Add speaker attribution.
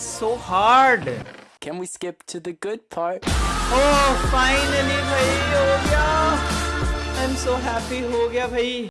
Speaker 1: It's so hard.
Speaker 2: Can we skip to the good part?
Speaker 1: Oh, finally bhai, ho gaya. I'm so happy ho gaya, bhai.